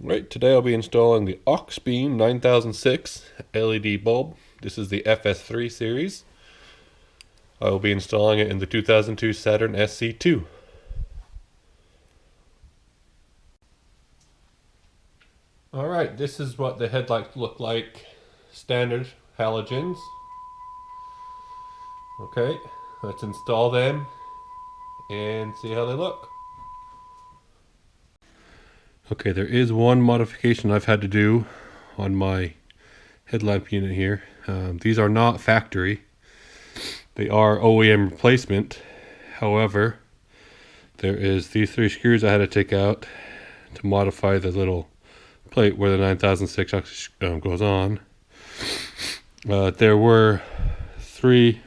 Right, today I'll be installing the Auxbeam 9006 LED bulb. This is the FS3 series. I will be installing it in the 2002 Saturn SC2. Alright, this is what the headlights look like standard halogens. Okay, let's install them and see how they look. Okay, there is one modification I've had to do on my headlamp unit here. Um, these are not factory. They are OEM replacement. However, there is these three screws I had to take out to modify the little plate where the 9006 um, goes on. Uh, there were three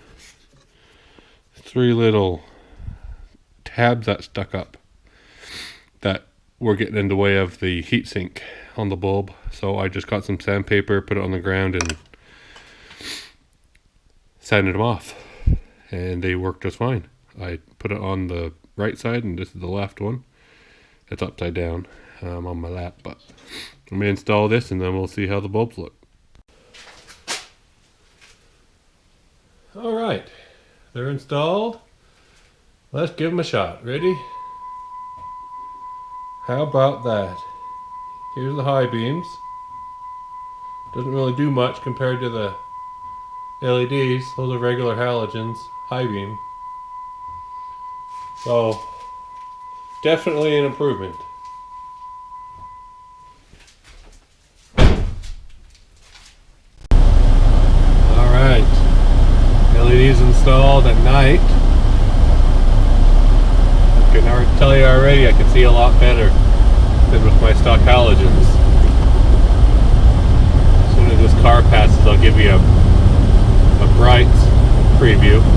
three little tabs that stuck up that were getting in the way of the heatsink on the bulb. So I just got some sandpaper, put it on the ground and sanded them off. And they worked just fine. I put it on the right side and this is the left one. It's upside down um, on my lap, but let me install this and then we'll see how the bulbs look. All right, they're installed. Let's give them a shot. Ready? How about that? Here's the high beams. Doesn't really do much compared to the LEDs. Those are regular halogens, high beam. So, definitely an improvement. Alright, LEDs installed at night already tell you already I can see a lot better than with my stock halogens. As soon as this car passes I'll give you a, a bright preview.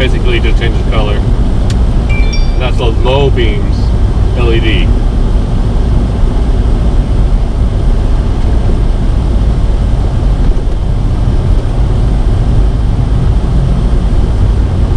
basically just changes color. And that's a low beams LED.